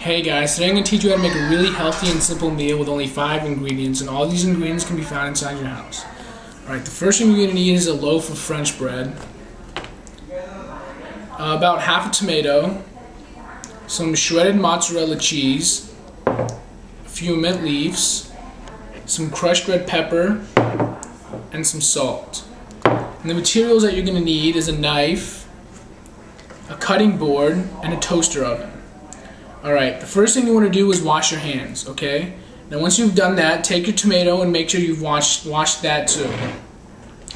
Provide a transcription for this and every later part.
Hey guys, today I'm going to teach you how to make a really healthy and simple meal with only five ingredients, and all these ingredients can be found inside your house. Alright, the first thing you're going to need is a loaf of French bread, uh, about half a tomato, some shredded mozzarella cheese, a few mint leaves, some crushed red pepper, and some salt. And the materials that you're going to need is a knife, a cutting board, and a toaster oven. Alright, the first thing you want to do is wash your hands, okay? Now once you've done that, take your tomato and make sure you've washed, washed that too.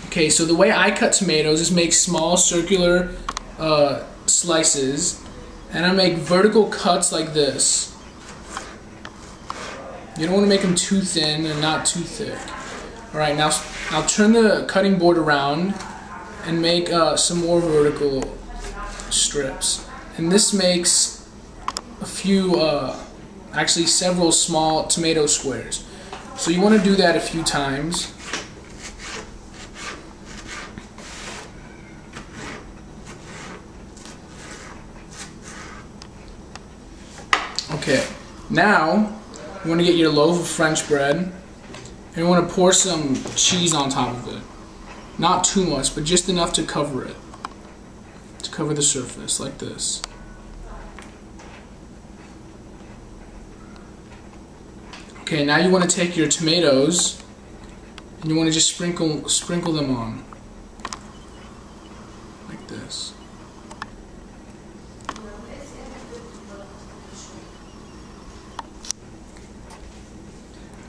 Okay, so the way I cut tomatoes is make small circular uh, slices and I make vertical cuts like this. You don't want to make them too thin and not too thick. Alright, now I'll turn the cutting board around and make uh, some more vertical strips. And this makes a few, uh, actually several small tomato squares. So you want to do that a few times. Okay, now you want to get your loaf of French bread and you want to pour some cheese on top of it. Not too much, but just enough to cover it. To cover the surface, like this. Okay, now you want to take your tomatoes and you want to just sprinkle sprinkle them on. Like this.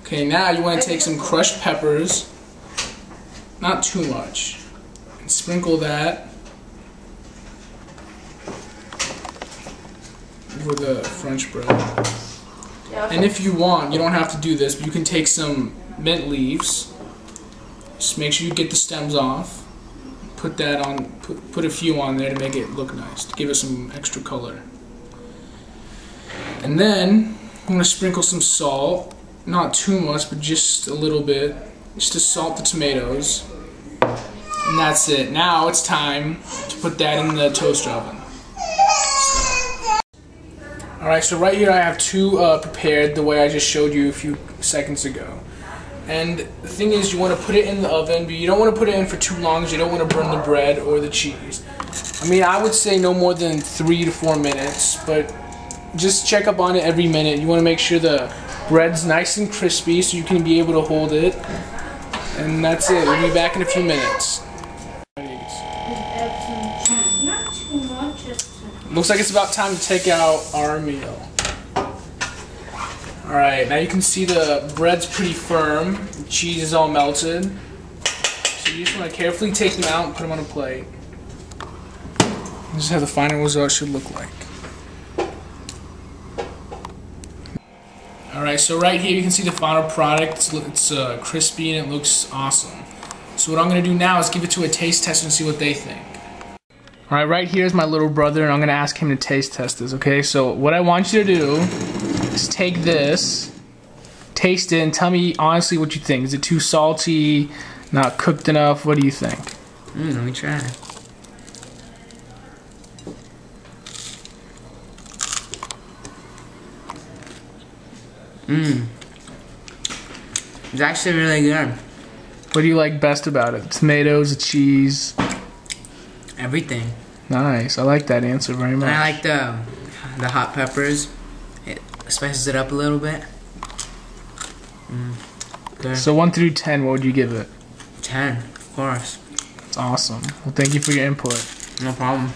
Okay, now you want to take some crushed peppers, not too much, and sprinkle that over the French bread. And if you want, you don't have to do this, but you can take some mint leaves. Just make sure you get the stems off. Put that on, put, put a few on there to make it look nice, to give it some extra color. And then, I'm going to sprinkle some salt. Not too much, but just a little bit. Just to salt the tomatoes. And that's it. Now it's time to put that in the toaster oven. Alright, so right here I have two uh, prepared the way I just showed you a few seconds ago. And the thing is, you want to put it in the oven, but you don't want to put it in for too long because you don't want to burn the bread or the cheese. I mean, I would say no more than three to four minutes, but just check up on it every minute. You want to make sure the bread's nice and crispy so you can be able to hold it. And that's it. We'll be back in a few minutes. Looks like it's about time to take out our meal. Alright, now you can see the bread's pretty firm. The cheese is all melted. So you just want to carefully take them out and put them on a plate. This is how the final result should look like. Alright, so right here you can see the final product. It's, it's uh, crispy and it looks awesome. So what I'm going to do now is give it to a taste tester and see what they think. Alright, right here is my little brother, and I'm going to ask him to taste test this, okay? So, what I want you to do is take this, taste it, and tell me honestly what you think. Is it too salty, not cooked enough? What do you think? Mm, let me try. Mmm. It's actually really good. What do you like best about it? Tomatoes, the cheese? Everything. Nice. I like that answer very much. And I like the the hot peppers. It spices it up a little bit. Mm, good. So one through ten, what would you give it? Ten, of course. That's awesome. Well, thank you for your input. No problem.